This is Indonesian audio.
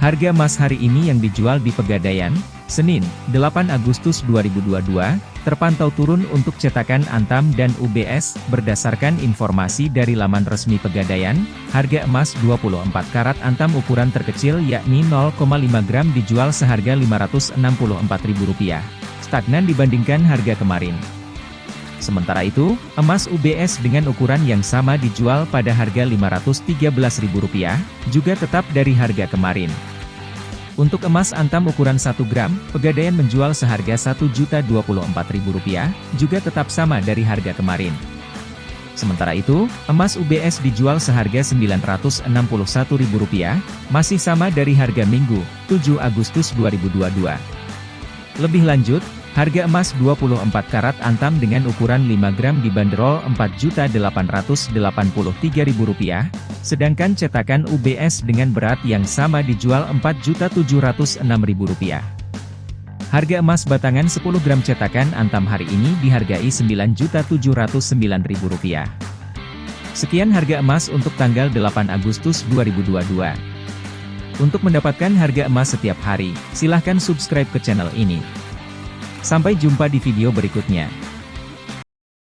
Harga emas hari ini yang dijual di Pegadaian, Senin, 8 Agustus 2022, terpantau turun untuk cetakan Antam dan UBS, berdasarkan informasi dari laman resmi Pegadaian, harga emas 24 karat Antam ukuran terkecil yakni 0,5 gram dijual seharga Rp564.000, stagnan dibandingkan harga kemarin. Sementara itu, emas UBS dengan ukuran yang sama dijual pada harga Rp513.000, juga tetap dari harga kemarin. Untuk emas antam ukuran 1 gram, Pegadaian menjual seharga Rp1.024.000, juga tetap sama dari harga kemarin. Sementara itu, emas UBS dijual seharga Rp961.000, masih sama dari harga Minggu, 7 Agustus 2022. Lebih lanjut, Harga emas 24 karat antam dengan ukuran 5 gram dibanderol Rp4.883.000, sedangkan cetakan UBS dengan berat yang sama dijual Rp4.706.000. Harga emas batangan 10 gram cetakan antam hari ini dihargai Rp9.709.000. Sekian harga emas untuk tanggal 8 Agustus 2022. Untuk mendapatkan harga emas setiap hari, silahkan subscribe ke channel ini. Sampai jumpa di video berikutnya.